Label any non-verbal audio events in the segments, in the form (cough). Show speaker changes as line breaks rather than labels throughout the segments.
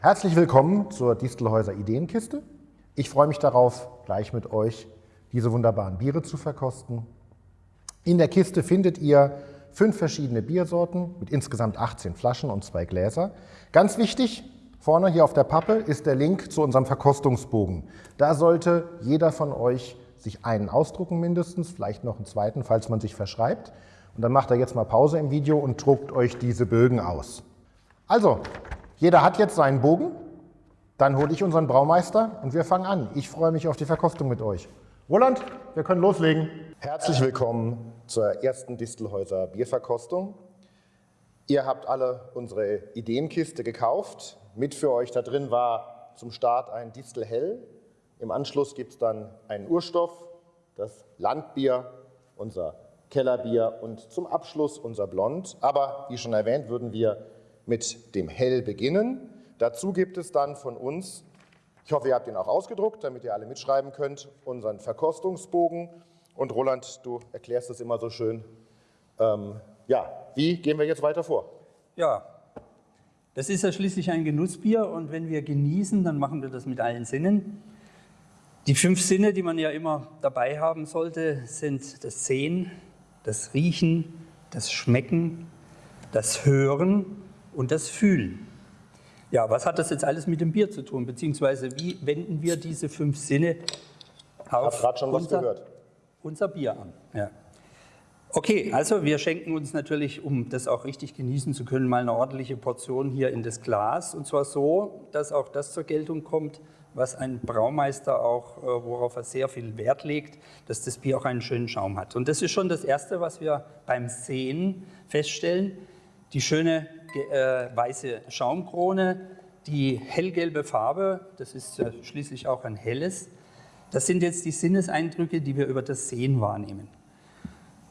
Herzlich willkommen zur Distelhäuser Ideenkiste. Ich freue mich darauf, gleich mit euch diese wunderbaren Biere zu verkosten. In der Kiste findet ihr fünf verschiedene Biersorten mit insgesamt 18 Flaschen und zwei Gläser. Ganz wichtig, vorne hier auf der Pappe ist der Link zu unserem Verkostungsbogen. Da sollte jeder von euch sich einen ausdrucken mindestens, vielleicht noch einen zweiten, falls man sich verschreibt. Und dann macht er jetzt mal Pause im Video und druckt euch diese Bögen aus. Also, jeder hat jetzt seinen Bogen. Dann hole ich unseren Braumeister und wir fangen an. Ich freue mich auf die Verkostung mit euch. Roland, wir können loslegen. Herzlich willkommen zur ersten Distelhäuser Bierverkostung. Ihr habt alle unsere Ideenkiste gekauft. Mit für euch da drin war zum Start ein Distel Hell. Im Anschluss gibt es dann einen Urstoff, das Landbier, unser Kellerbier und zum Abschluss unser Blond. Aber wie schon erwähnt, würden wir mit dem Hell beginnen. Dazu gibt es dann von uns, ich hoffe, ihr habt ihn auch ausgedruckt, damit ihr alle mitschreiben könnt, unseren Verkostungsbogen. Und Roland, du erklärst es immer so schön. Ähm, ja, wie gehen wir jetzt weiter vor?
Ja, das ist ja schließlich ein Genussbier und wenn wir genießen, dann machen wir das mit allen Sinnen. Die fünf Sinne, die man ja immer dabei haben sollte, sind das Sehen, das Riechen, das Schmecken, das Hören und das Fühlen. Ja, was hat das jetzt alles mit dem Bier zu tun? Beziehungsweise wie wenden wir diese fünf Sinne auf unser, unser, Bier an? Ja. Okay, also wir schenken uns natürlich, um das auch richtig genießen zu können, mal eine ordentliche Portion hier in das Glas. Und zwar so, dass auch das zur Geltung kommt, was ein Braumeister auch, äh, worauf er sehr viel Wert legt, dass das Bier auch einen schönen Schaum hat. Und das ist schon das Erste, was wir beim Sehen feststellen. Die schöne äh, weiße Schaumkrone, die hellgelbe Farbe, das ist ja schließlich auch ein helles. Das sind jetzt die Sinneseindrücke, die wir über das Sehen wahrnehmen.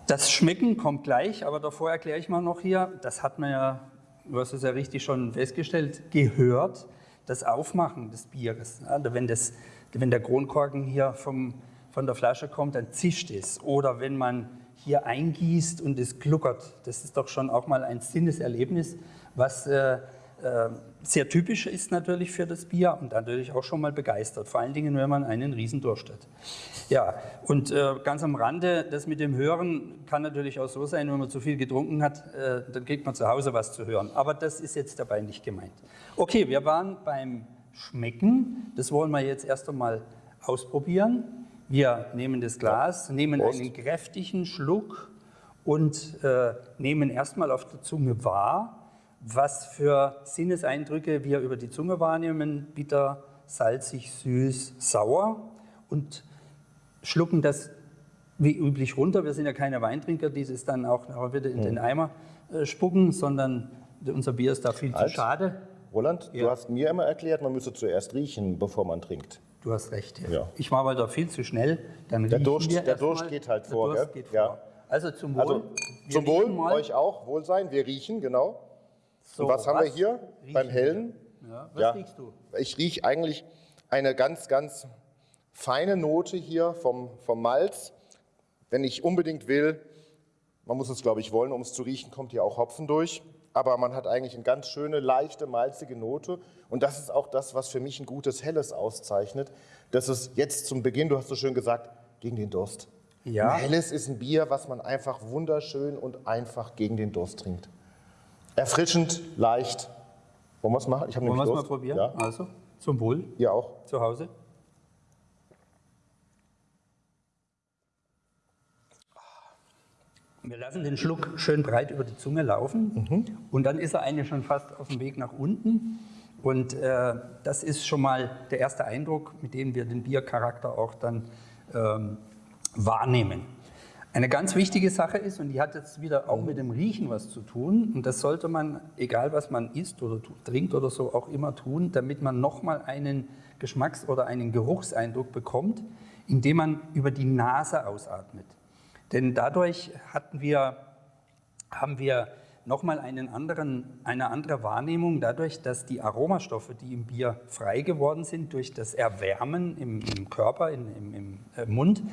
Das Schmecken kommt gleich, aber davor erkläre ich mal noch hier, das hat man ja, du hast es ja richtig schon festgestellt, gehört, das Aufmachen des Bieres. Also wenn, das, wenn der Kronkorken hier vom, von der Flasche kommt, dann zischt es. Oder wenn man hier eingießt und es gluckert. Das ist doch schon auch mal ein Sinneserlebnis, was äh, äh, sehr typisch ist natürlich für das Bier und natürlich auch schon mal begeistert. Vor allen Dingen, wenn man einen Riesendurst hat. Ja, und äh, ganz am Rande, das mit dem Hören kann natürlich auch so sein, wenn man zu viel getrunken hat, äh, dann kriegt man zu Hause was zu hören. Aber das ist jetzt dabei nicht gemeint. Okay, wir waren beim Schmecken. Das wollen wir jetzt erst einmal ausprobieren. Wir nehmen das Glas, nehmen Prost. einen kräftigen Schluck und äh, nehmen erstmal auf der Zunge wahr, was für Sinneseindrücke wir über die Zunge wahrnehmen, bitter, salzig, süß, sauer und schlucken das wie üblich runter. Wir sind ja keine Weintrinker, die es dann auch wieder in den hm. Eimer äh, spucken, sondern unser Bier ist da viel Alt. zu schade.
Roland, ja. du hast mir immer erklärt, man müsse zuerst riechen, bevor man trinkt.
Du hast recht. Ja. ja. Ich war aber da viel zu schnell.
Dann der Durst, der Durst geht halt vor. Durst geht ja. vor. Also zum Wohl. Also, zum Wohl, mal. euch auch, Wohlsein. Wir riechen, genau. So, Und was haben wir hier beim Hellen? Ja, was riechst du? Ich rieche eigentlich eine ganz, ganz feine Note hier vom, vom Malz. Wenn ich unbedingt will, man muss es, glaube ich, wollen, um es zu riechen, kommt hier auch Hopfen durch aber man hat eigentlich eine ganz schöne, leichte, malzige Note. Und das ist auch das, was für mich ein gutes Helles auszeichnet. Das ist jetzt zum Beginn, du hast so schön gesagt, gegen den Durst. Ja. Ein Helles ist ein Bier, was man einfach wunderschön und einfach gegen den Durst trinkt. Erfrischend, leicht. Wollen wir es machen?
Ich Wollen wir es mal probieren? Ja. Also, zum Wohl.
Ihr auch.
Zu Hause. Wir lassen den Schluck schön breit über die Zunge laufen mhm. und dann ist er eigentlich schon fast auf dem Weg nach unten. Und äh, das ist schon mal der erste Eindruck, mit dem wir den Biercharakter auch dann ähm, wahrnehmen. Eine ganz wichtige Sache ist, und die hat jetzt wieder auch mit dem Riechen was zu tun, und das sollte man, egal was man isst oder trinkt oder so, auch immer tun, damit man nochmal einen Geschmacks- oder einen Geruchseindruck bekommt, indem man über die Nase ausatmet. Denn dadurch hatten wir, haben wir nochmal einen anderen, eine andere Wahrnehmung, dadurch, dass die Aromastoffe, die im Bier frei geworden sind, durch das Erwärmen im, im Körper, in, im, im äh, Mund,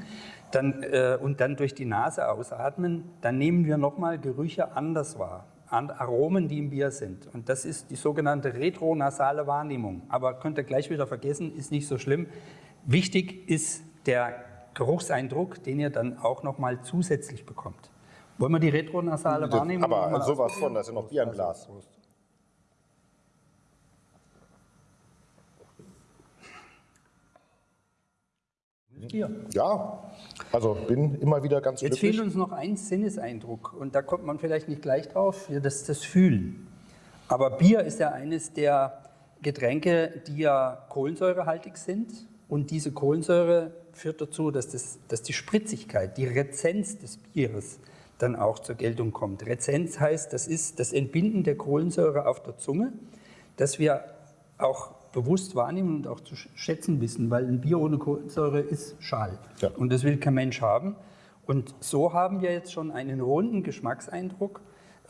dann, äh, und dann durch die Nase ausatmen, dann nehmen wir nochmal Gerüche anders wahr. Aromen, die im Bier sind. Und das ist die sogenannte retronasale Wahrnehmung. Aber könnt ihr gleich wieder vergessen, ist nicht so schlimm. Wichtig ist der Geruchseindruck, den ihr dann auch nochmal zusätzlich bekommt. Wollen wir die retronasale Wahrnehmung
Aber sowas von, da ist noch Bier im Glas.
Bier.
Ja, also bin immer wieder ganz
Jetzt
glücklich.
fehlt uns noch ein Sinneseindruck und da kommt man vielleicht nicht gleich drauf, das ist das Fühlen. Aber Bier ist ja eines der Getränke, die ja kohlensäurehaltig sind und diese Kohlensäure führt dazu, dass, das, dass die Spritzigkeit, die Rezenz des Bieres dann auch zur Geltung kommt. Rezenz heißt, das ist das Entbinden der Kohlensäure auf der Zunge, dass wir auch bewusst wahrnehmen und auch zu schätzen wissen, weil ein Bier ohne Kohlensäure ist schal.
Ja.
Und das will kein Mensch haben. Und so haben wir jetzt schon einen runden Geschmackseindruck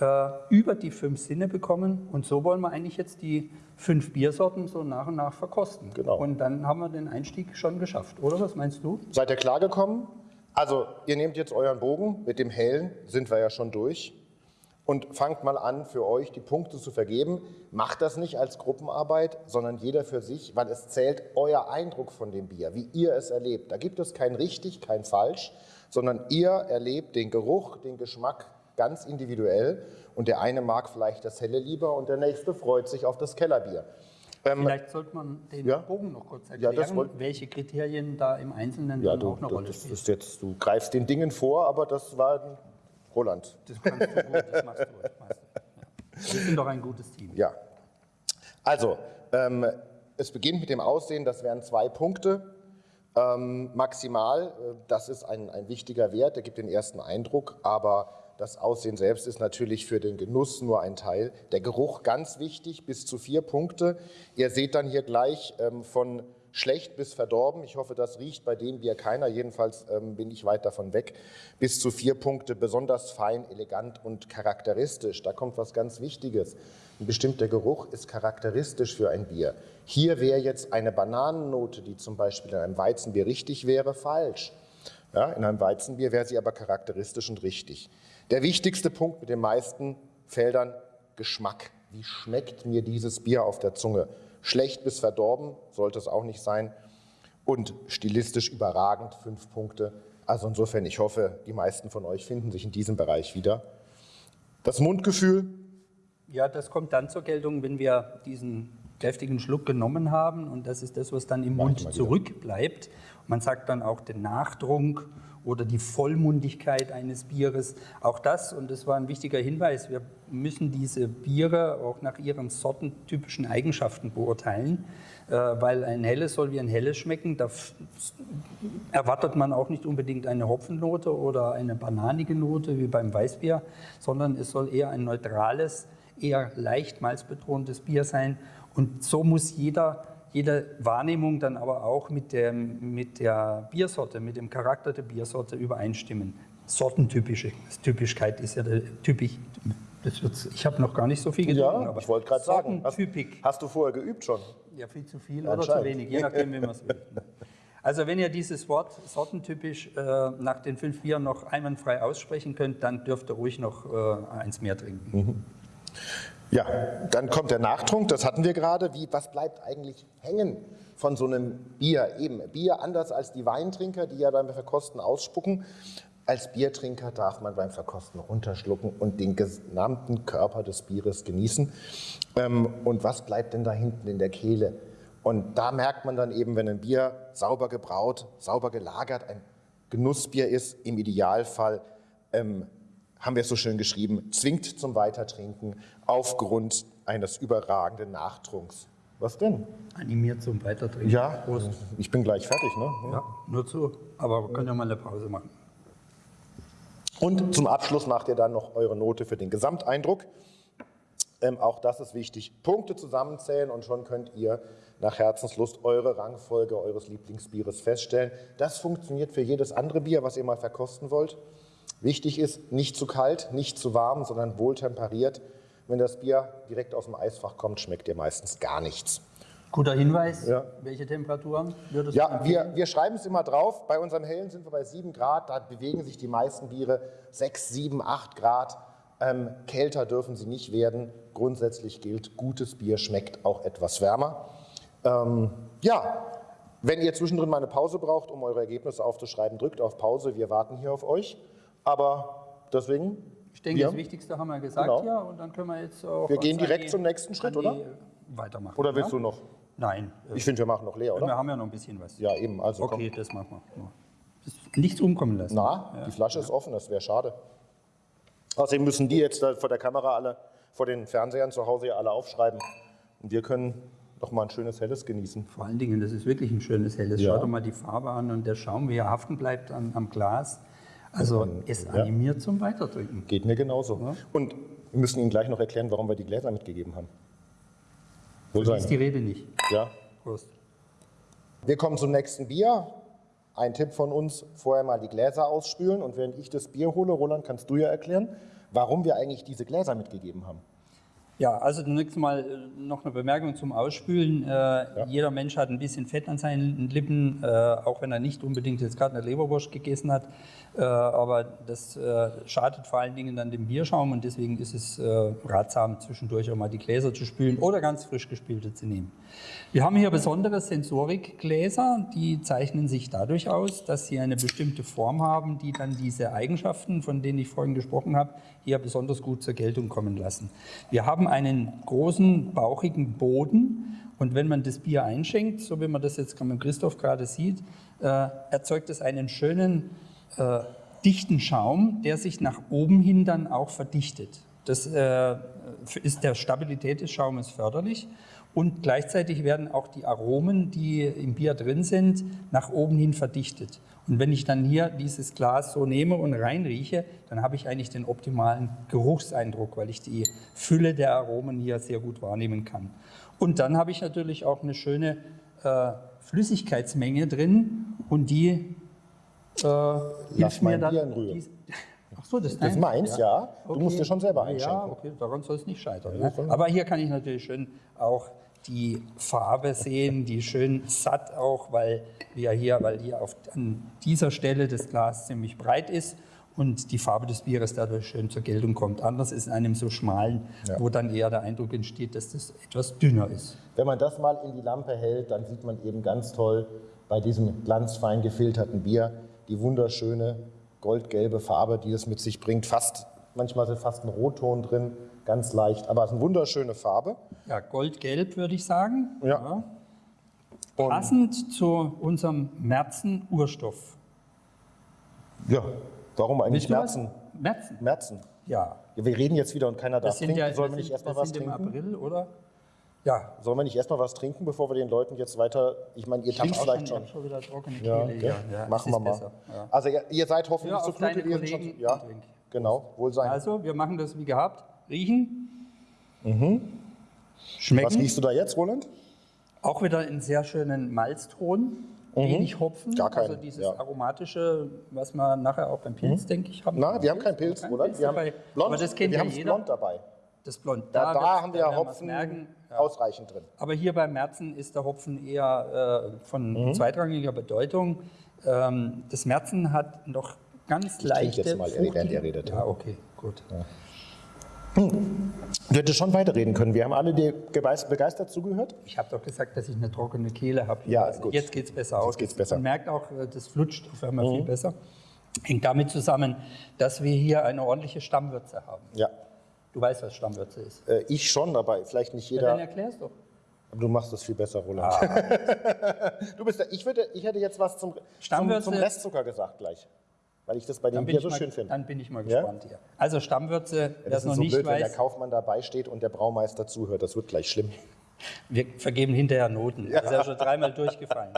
äh, über die fünf Sinne bekommen. Und so wollen wir eigentlich jetzt die fünf Biersorten so nach und nach verkosten.
Genau.
Und dann haben wir den Einstieg schon geschafft, oder? Was meinst du?
Seid ihr klargekommen? Also, ihr nehmt jetzt euren Bogen, mit dem hellen sind wir ja schon durch. Und fangt mal an, für euch die Punkte zu vergeben. Macht das nicht als Gruppenarbeit, sondern jeder für sich, weil es zählt euer Eindruck von dem Bier, wie ihr es erlebt. Da gibt es kein richtig, kein falsch, sondern ihr erlebt den Geruch, den Geschmack ganz individuell. Und der eine mag vielleicht das helle lieber und der nächste freut sich auf das Kellerbier.
Vielleicht sollte man den
Ja.
Bogen noch kurz
Ja,
erklären,
wollt-
welche Kriterien da im Einzelnen
Ja, du,
auch eine
du,
Rolle spielen.
jetzt, du greifst den Dingen vor, aber das war Roland.
Das kannst du gut, das machst du. Das machst du. Ja. Wir sind doch ein gutes Team.
Ja. Also, ähm, es beginnt mit dem Aussehen, das wären zwei Punkte. Ähm, maximal, äh, das ist ein, ein wichtiger Wert, der gibt den ersten Eindruck, aber das Aussehen selbst ist natürlich für den Genuss nur ein Teil. Der Geruch ganz wichtig, bis zu vier Punkte. Ihr seht dann hier gleich ähm, von schlecht bis verdorben. Ich hoffe, das riecht bei dem Bier keiner. Jedenfalls ähm, bin ich weit davon weg. Bis zu vier Punkte, besonders fein, elegant und charakteristisch. Da kommt was ganz Wichtiges. Ein bestimmter Geruch ist charakteristisch für ein Bier. Hier wäre jetzt eine Bananennote, die zum Beispiel in einem Weizenbier richtig wäre, falsch. Ja, in einem Weizenbier wäre sie aber charakteristisch und richtig. Der wichtigste Punkt mit den meisten Feldern, Geschmack. Wie schmeckt mir dieses Bier auf der Zunge? Schlecht bis verdorben sollte es auch nicht sein. Und stilistisch überragend, fünf Punkte. Also insofern, ich hoffe, die meisten von euch finden sich in diesem Bereich wieder. Das Mundgefühl,
Ja, das kommt dann zur Geltung, wenn wir diesen kräftigen Schluck genommen haben und das ist das, was dann im
Mach
Mund zurückbleibt. Man sagt dann auch den Nachtrunk oder die Vollmundigkeit eines Bieres. Auch das, und das war ein wichtiger Hinweis, wir müssen diese Biere auch nach ihren sortentypischen Eigenschaften beurteilen, äh, weil ein helles soll wie ein helles schmecken. Da erwartet man auch nicht unbedingt eine Hopfennote oder eine bananige Note wie beim Weißbier, sondern es soll eher ein neutrales, eher leicht malzbetontes Bier sein. Und so muss jeder, jede Wahrnehmung dann aber auch mit, dem, mit der Biersorte, mit dem Charakter der Biersorte übereinstimmen. Sortentypische Typischkeit ist ja der typisch. Ich habe noch gar nicht so viel getrunken,
ja,
aber
ich wollte gerade sagen, hast, hast du vorher geübt schon?
Ja, viel zu viel oder zu wenig, je nachdem, wie man es will. Also wenn ihr dieses Wort sortentypisch äh, nach den fünf Bieren noch einwandfrei aussprechen könnt, dann dürft ihr ruhig noch äh, eins mehr trinken.
Ja, dann kommt der Nachtrunk, das hatten wir gerade. Wie, was bleibt eigentlich hängen von so einem Bier? Eben, Bier anders als die Weintrinker, die ja beim Verkosten ausspucken. Als Biertrinker darf man beim Verkosten runterschlucken und den gesamten Körper des Bieres genießen. Ähm, und was bleibt denn da hinten in der Kehle? Und da merkt man dann eben, wenn ein Bier sauber gebraut, sauber gelagert, ein Genussbier ist, im Idealfall ähm, haben wir es so schön geschrieben, zwingt zum Weitertrinken aufgrund eines überragenden Nachtrunks. Was denn?
Animiert zum Weitertrinken.
Ja,
Prost.
ich bin gleich fertig. Ne?
Ja, nur zu. Aber wir können ja mal eine Pause machen.
Und zum Abschluss macht ihr dann noch eure Note für den Gesamteindruck. Ähm, auch das ist wichtig. Punkte zusammenzählen und schon könnt ihr nach Herzenslust eure Rangfolge eures Lieblingsbieres feststellen. Das funktioniert für jedes andere Bier, was ihr mal verkosten wollt. Wichtig ist, nicht zu kalt, nicht zu warm, sondern wohltemperiert. Wenn das Bier direkt aus dem Eisfach kommt, schmeckt ihr meistens gar nichts.
Guter Hinweis.
Ja.
Welche Temperaturen würdest du
Ja, wir, wir schreiben es immer drauf. Bei unserem Hellen sind wir bei 7 Grad. Da bewegen sich die meisten Biere 6, 7, 8 Grad. Ähm, kälter dürfen sie nicht werden. Grundsätzlich gilt, gutes Bier schmeckt auch etwas wärmer. Ähm, ja, wenn ihr zwischendrin mal eine Pause braucht, um eure Ergebnisse aufzuschreiben, drückt auf Pause. Wir warten hier auf euch. Aber deswegen.
Ich denke,
wir,
das Wichtigste haben wir gesagt,
Genau.
ja. Und dann können wir jetzt auch.
Wir gehen direkt
die-
zum nächsten Schritt, oder?
Weitermachen.
Oder willst
ja?
du noch?
Nein. äh,
Ich finde, wir machen noch leer,
wir
oder?
haben ja noch ein bisschen was.
Ja, eben. Also
Okay, das machen wir. Ja. Nichts umkommen lassen.
komm. Na, die Flasche ist offen, das wäre schade. Außerdem müssen die jetzt da vor der Kamera alle, vor den Fernsehern zu Hause ja alle aufschreiben. Und wir können noch mal ein schönes Helles genießen.
Vor allen Dingen, das ist wirklich ein schönes helles.
Ja.
Schaut doch mal die Farbe an und der Schaum, wie er haften bleibt am, am Glas. Also es animiert zum Weitertrinken.
Geht mir genauso. Und wir müssen Ihnen gleich noch erklären, warum wir die Gläser mitgegeben haben. Wohl
So ist die
sein.
Rede nicht.
Ja.
Prost.
Wir kommen zum nächsten Bier. Ein Tipp von uns, vorher mal die Gläser ausspülen. Und während ich das Bier hole, Roland, kannst du ja erklären, warum wir eigentlich diese Gläser mitgegeben haben.
Ja, also zunächst mal äh, noch eine Bemerkung zum Ausspülen. Äh, Jeder Mensch hat ein bisschen Fett an seinen Lippen, äh, auch wenn er nicht unbedingt jetzt gerade eine Leberwurst gegessen hat. Äh, aber das äh, schadet vor allen Dingen dann dem Bierschaum und deswegen ist es äh, ratsam, zwischendurch auch mal die Gläser zu spülen oder ganz frisch gespülte zu nehmen. Wir haben hier besondere Sensorikgläser, die zeichnen sich dadurch aus, dass sie eine bestimmte Form haben, die dann diese Eigenschaften, von denen ich vorhin gesprochen habe, hier besonders gut zur Geltung kommen lassen. Wir haben einen großen, bauchigen Boden und wenn man das Bier einschenkt, so wie man das jetzt mit Christoph gerade sieht, äh, erzeugt es einen schönen, äh, dichten Schaum, der sich nach oben hin dann auch verdichtet. Das äh, ist der Stabilität des Schaumes förderlich und gleichzeitig werden auch die Aromen, die im Bier drin sind, nach oben hin verdichtet. Und wenn ich dann hier dieses Glas so nehme und reinrieche, dann habe ich eigentlich den optimalen Geruchseindruck, weil ich die Fülle der Aromen hier sehr gut wahrnehmen kann. Und dann habe ich natürlich auch eine schöne äh, Flüssigkeitsmenge drin und die äh, hilft
mein
mir dann.
Bier in Ruhe. (laughs)
Ach so, das ist
Das meins, ja. Du musst dir schon selber
Ja,
einschenken.
okay, daran soll es nicht scheitern. Ne? Aber hier kann ich natürlich schön auch die Farbe sehen, die schön satt auch, weil wir hier, weil hier auf, an dieser Stelle das Glas ziemlich breit ist und die Farbe des Bieres dadurch schön zur Geltung kommt. Anders ist in einem so schmalen,
Ja.
wo dann eher der Eindruck entsteht, dass das etwas dünner ist.
Wenn man das mal in die Lampe hält, dann sieht man eben ganz toll bei diesem glanzfein gefilterten Bier die wunderschöne goldgelbe Farbe, die es mit sich bringt. Fast, manchmal ist fast ein Rotton drin, ganz leicht, aber es ist eine wunderschöne Farbe.
Ja, goldgelb würde ich sagen.
Ja. Und,
Passend zu unserem Märzen-Urstoff.
ja, warum eigentlich? Märzen?
Märzen?
Märzen.
Ja.
Ja, wir reden jetzt wieder und keiner darf trinken.
ja,
Sollen wir nicht erstmal was trinken?
April, oder? Ja.
Sollen wir nicht erstmal was trinken, bevor wir den Leuten jetzt weiter. Ich meine, ihr
Ich
trinkt vielleicht
schon, ich schon wieder trockene
Ja,
Kehle.
okay.
Ja, ja,
machen wir mal.
ja.
Also ihr, ihr seid hoffentlich
Ja,
Flute
deine
gewesen schon. Ja, genau, wohl sein.
Also, wir machen das wie gehabt. Riechen. Schmecken.
was riechst du da jetzt, Roland?
Auch wieder einen sehr schönen Malzton. Wenig Hopfen.
Mhm. Gar keinen,
Also dieses
ja. Mhm.
aromatische, was wir nachher auch beim Pilz, denke ich, haben.
Na, wir haben keinen Pilz, Roland.
Pilz
Wir haben. Blond.
Aber das kennt
wir
ja
haben
jeder.
Blond dabei.
Das Blond.
Da, da,
wird's-
haben wir
wir's
Hopfen
merken. Ja.
ausreichend drin.
Aber hier bei Merzen ist der Hopfen eher äh, von
Mhm.
zweitrangiger Bedeutung. Ähm, das Merzen hat noch ganz
trinke
leichte.
jetzt mal, während ihr redet.
Ja, okay, gut.
Du hättest schon weiterreden können. Wir haben alle dir begeistert zugehört.
Ich habe doch gesagt, dass ich eine trockene Kehle habe.
Ja,
also
gut.
Jetzt geht es besser aus.
geht's besser. Mhm.
Man merkt auch, äh, das flutscht auf einmal viel besser. Hängt damit zusammen, dass wir hier eine ordentliche Stammwürze haben.
Ja,
Du weißt, was Stammwürze ist.
äh, ich schon, aber vielleicht nicht
Ja, dann
jeder.
erklär's doch.
Aber du machst das viel besser, Roland.
Ah. (laughs)
du bist der, ich, würde, ich hätte jetzt was zum, zum, zum Restzucker gesagt gleich. Weil ich das bei dem
ich
so
mal,
schön finde.
dann bin ich mal
Ja?
gespannt hier. Also Stammwürze, wer
Das
es
ist
noch
so
nicht
blöd, wenn der
weiß,
Kaufmann dabei steht und der Braumeister zuhört. Das wird gleich schlimm.
wir vergeben hinterher Noten. Das ist ja schon dreimal durchgefallen.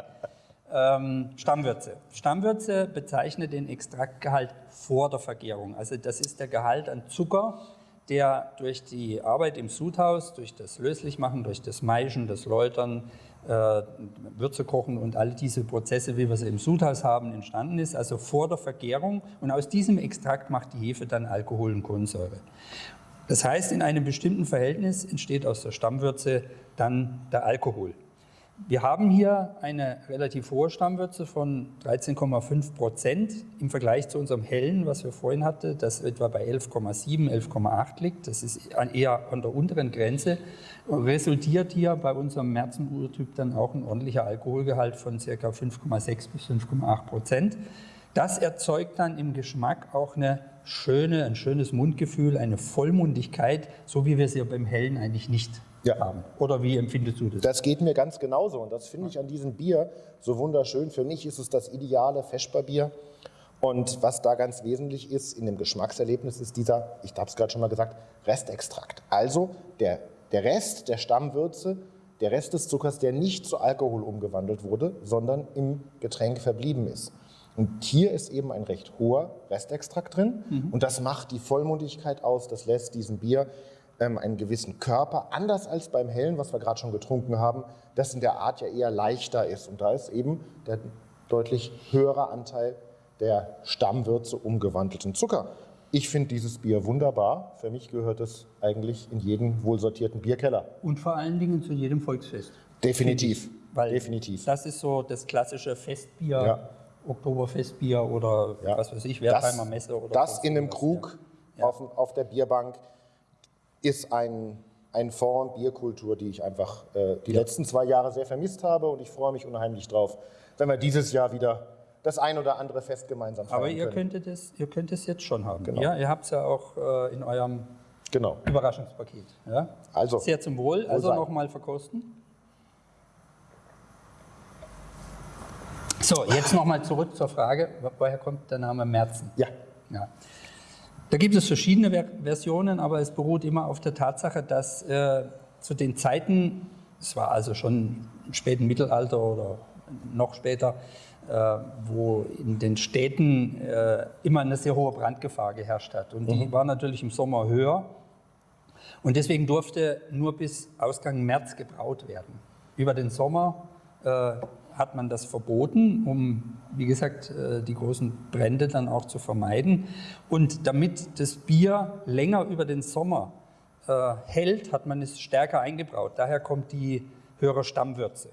Ähm, Stammwürze. Stammwürze bezeichnet den Extraktgehalt vor der Vergärung. Also das ist der Gehalt an Zucker, der durch die Arbeit im Sudhaus, durch das Löslichmachen, durch das Maischen, das Läutern, äh, Würze kochen und all diese Prozesse, wie wir sie im Sudhaus haben, entstanden ist, also vor der Vergärung. Und aus diesem Extrakt macht die Hefe dann Alkohol und Kohlensäure. Das heißt, in einem bestimmten Verhältnis entsteht aus der Stammwürze dann der Alkohol. Wir haben hier eine relativ hohe Stammwürze von 13,5 Prozent im Vergleich zu unserem hellen, was wir vorhin hatten, das etwa bei 11,7, 11,8 liegt. Das ist eher an der unteren Grenze. Resultiert hier bei unserem Märzen-Urtyp dann auch ein ordentlicher Alkoholgehalt von ca. 5,6 bis 5,8 Prozent. Das erzeugt dann im Geschmack auch eine schöne, ein schönes Mundgefühl, eine Vollmundigkeit, so wie wir sie beim Hellen eigentlich nicht ja. haben. Oder wie empfindest du das?
Das geht mir ganz genauso und das finde ich an diesem Bier so wunderschön. Für mich ist es das ideale Feschbarbier. Und was da ganz wesentlich ist in dem Geschmackserlebnis, ist dieser, ich habe es gerade schon mal gesagt, Restextrakt. Also der, der Rest der Stammwürze, der Rest des Zuckers, der nicht zu Alkohol umgewandelt wurde, sondern im Getränk verblieben ist. Und hier ist eben ein recht hoher Restextrakt drin mhm. und das macht die Vollmundigkeit aus, das lässt diesem Bier einen gewissen Körper, anders als beim Hellen, was wir gerade schon getrunken haben, das in der Art ja eher leichter ist. Und da ist eben der deutlich höhere Anteil der Stammwürze umgewandelten Zucker. Ich finde dieses Bier wunderbar. Für mich gehört es eigentlich in jeden wohlsortierten Bierkeller.
Und vor allen Dingen zu jedem Volksfest.
Definitiv.
Weil
Definitiv.
Das ist so das klassische Festbier, ja. Oktoberfestbier oder ja. was weiß ich, Wertheimer Messe. Oder
das in einem Krug ja. auf, auf der Bierbank ist ein, ein Fonds Bierkultur, die ich einfach äh, die ja. letzten zwei Jahre sehr vermisst habe und ich freue mich unheimlich drauf, wenn wir dieses Jahr wieder das ein oder andere Fest gemeinsam feiern
Aber ihr
können.
könntet es, ihr könnt es jetzt schon haben. Genau. Ja, ihr habt es ja auch äh, in eurem genau. Überraschungspaket. Ja? Also, Sehr zum Wohl. Wohl also nochmal verkosten. So, jetzt nochmal zurück zur Frage, woher kommt der Name Merzen?
Ja.
ja. Da gibt es verschiedene Versionen, aber es beruht immer auf der Tatsache, dass äh, zu den Zeiten, es war also schon im späten Mittelalter oder noch später, äh, wo in den Städten äh, immer eine sehr hohe Brandgefahr geherrscht hat. Und die mhm. war natürlich im Sommer höher. Und deswegen durfte nur bis Ausgang März gebraut werden. Über den Sommer äh, hat man das verboten, um, wie gesagt, äh, die großen Brände dann auch zu vermeiden. Und damit das Bier länger über den Sommer äh, hält, hat man es stärker eingebraut. Daher kommt die höhere Stammwürze.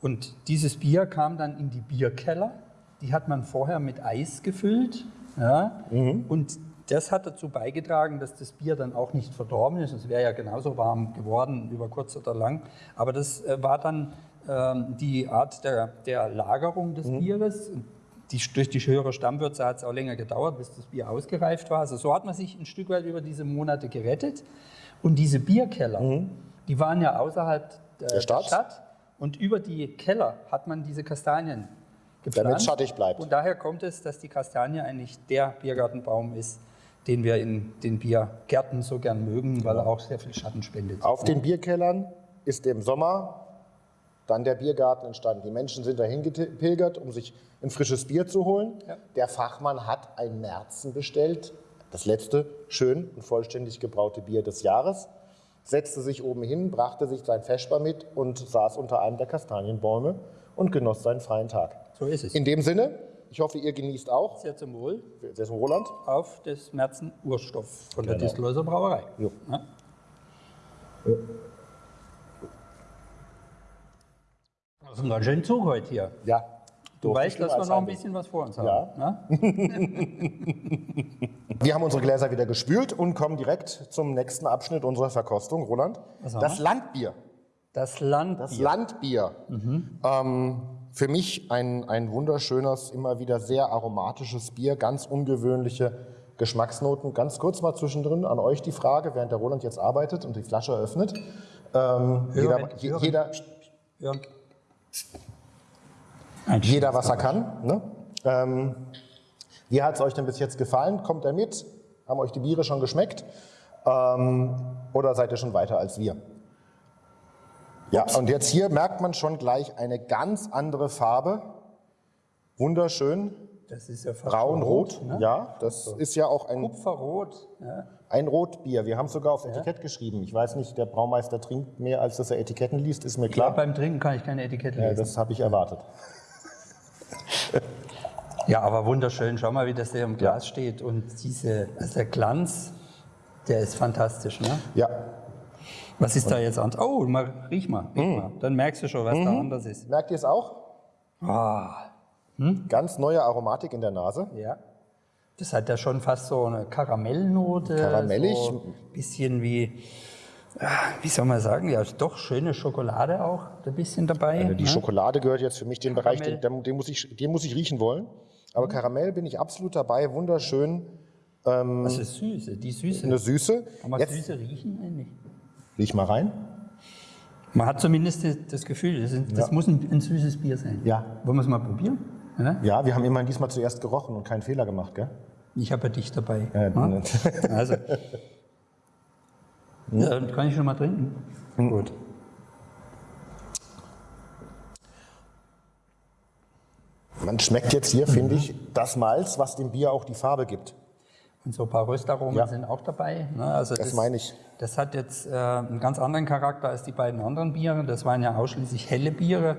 Und dieses Bier kam dann in die Bierkeller. Die hat man vorher mit Eis gefüllt. Ja, mhm. Und das hat dazu beigetragen, dass das Bier dann auch nicht verdorben ist. Es wäre ja genauso warm geworden über kurz oder lang. Aber das äh, war dann die Art der, der Lagerung des mhm. Bieres. Die, durch die höhere Stammwürze hat es auch länger gedauert, bis das Bier ausgereift war. Also so hat man sich ein Stück weit über diese Monate gerettet. Und diese Bierkeller, mhm. die waren ja außerhalb der, der Stadt. Stadt. Und über die Keller hat man diese Kastanien
gepflanzt. Damit schattig bleibt.
Und daher kommt es, dass die Kastanie eigentlich der Biergartenbaum ist, den wir in den Biergärten so gern mögen, weil er auch sehr viel Schatten spendet.
Auf den Bierkellern ist im Sommer dann der Biergarten entstanden. Die Menschen sind dahin gepilgert, um sich ein frisches Bier zu holen. Ja. Der Fachmann hat ein Märzen bestellt, das letzte schön und vollständig gebraute Bier des Jahres, setzte sich oben hin, brachte sich sein Feschbar mit und saß unter einem der Kastanienbäume und genoss seinen freien Tag.
So ist es.
In dem Sinne, ich hoffe, ihr genießt auch.
Sehr zum Wohl.
Sehr zum Roland.
Auf des Märzen Urstoff von genau. der Distelhäuser Brauerei. Jo. Ja. Jo. Das ist ein ganz schöner Zug heute hier.
Ja.
Du weißt, dass wir noch ein bisschen was vor uns haben. Ja.
Ne? (laughs) wir haben unsere Gläser wieder gespült und kommen direkt zum nächsten Abschnitt unserer Verkostung. Roland, das Landbier.
Das Landbier.
Das Landbier. Mhm. Ähm, für mich ein, ein wunderschönes, immer wieder sehr aromatisches Bier, ganz ungewöhnliche Geschmacksnoten. Ganz kurz mal zwischendrin an euch die Frage, während der Roland jetzt arbeitet und die Flasche öffnet. Ähm, jeder, jeder. Jeder, was er kann. Ne? Ähm, wie hat es euch denn bis jetzt gefallen? Kommt er mit? Haben euch die Biere schon geschmeckt? Ähm, oder seid ihr schon weiter als wir? Ja, und jetzt hier merkt man schon gleich eine ganz andere Farbe. Wunderschön.
Das ist ja
braun-rot. Ne? Ja, das so. ist ja auch ein
Kupferrot. Ja.
Ein Rotbier. Wir haben es sogar aufs Etikett geschrieben. Ich weiß nicht, der Braumeister trinkt mehr, als dass er Etiketten liest, ist mir klar. Ja,
beim Trinken kann ich keine Etikette lesen.
Ja, das habe ich erwartet. (laughs)
ja, aber wunderschön. Schau mal, wie das hier im Glas ja. steht. Und diese, also der Glanz, der ist fantastisch. Ne?
Ja.
Was ist da jetzt anders? Oh, mal, riech mal, riech
Mm.
mal. Dann merkst du schon, was da anders ist.
Merkt ihr es auch?
Ah,
Ganz neue Aromatik in der Nase.
ja. Das hat ja schon fast so eine Karamellnote.
Karamellig.
So ein bisschen wie, ah, wie soll man sagen, ja, doch schöne Schokolade auch ein bisschen dabei.
Also die
ne?
Schokolade gehört jetzt für mich den Bereich, den, den, muss ich, den muss ich riechen wollen. Aber Karamell bin ich absolut dabei, wunderschön.
Was ist Süße? Die Süße.
Eine Süße.
Kann man
Jetzt
Süße riechen eigentlich?
riech mal rein.
Man hat zumindest das- das Gefühl, das, ist, das muss ein, ein süßes Bier sein.
Ja.
Wollen wir es mal probieren? Ja?
Ja, wir haben immerhin diesmal zuerst gerochen und keinen Fehler gemacht, gell?
Ich habe ja dich dabei.
Ja,
Ja? (laughs) Also. Ja, dann kann ich schon mal trinken. Gut.
Man schmeckt jetzt hier, finde ich, das Malz, was dem Bier auch die Farbe gibt.
Und so ein paar Röstaromen
Ja.
sind auch dabei. Ne? Also
Das meine ich.
Das hat jetzt äh, einen ganz anderen Charakter als die beiden anderen Biere. Das waren ja ausschließlich helle Biere.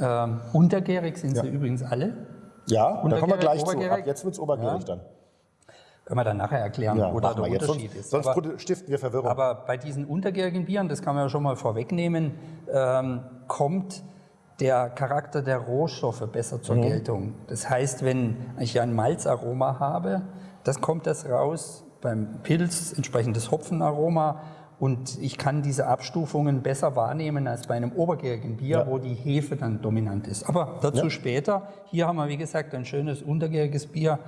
Ähm, untergärig sind sie übrigens alle.
Ja, da kommen wir gleich zu. Ab
obergärig?
jetzt wird es obergärig dann.
Können wir dann nachher erklären,
Ja,
wo da der. Unterschied
Sonst,
ist.
sonst
Aber-
stiften wir Verwirrung.
Aber bei diesen untergärigen Bieren, das kann man ja schon mal vorwegnehmen, ähm, kommt der Charakter der Rohstoffe besser
Mhm.
zur Geltung. Das heißt, wenn ich ein Malzaroma habe, das kommt das raus beim Pilz, entsprechendes Hopfenaroma und ich kann diese Abstufungen besser wahrnehmen als bei einem obergärigen Bier,
Ja.
wo die Hefe dann dominant ist. Aber dazu
Ja.
später. Hier haben wir, wie gesagt, ein schönes untergäriges Bier,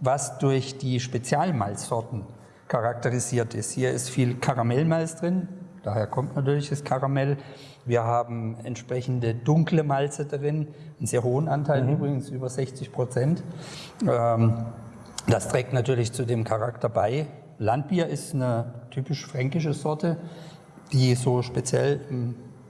was durch die Spezialmalzsorten charakterisiert ist. Hier ist viel Karamellmalz drin, daher kommt natürlich das Karamell. Wir haben entsprechende dunkle Malze drin, einen sehr hohen Anteil übrigens, über 60 Prozent. Ähm, das trägt natürlich zu dem Charakter bei. Landbier ist eine typisch fränkische Sorte, die so speziell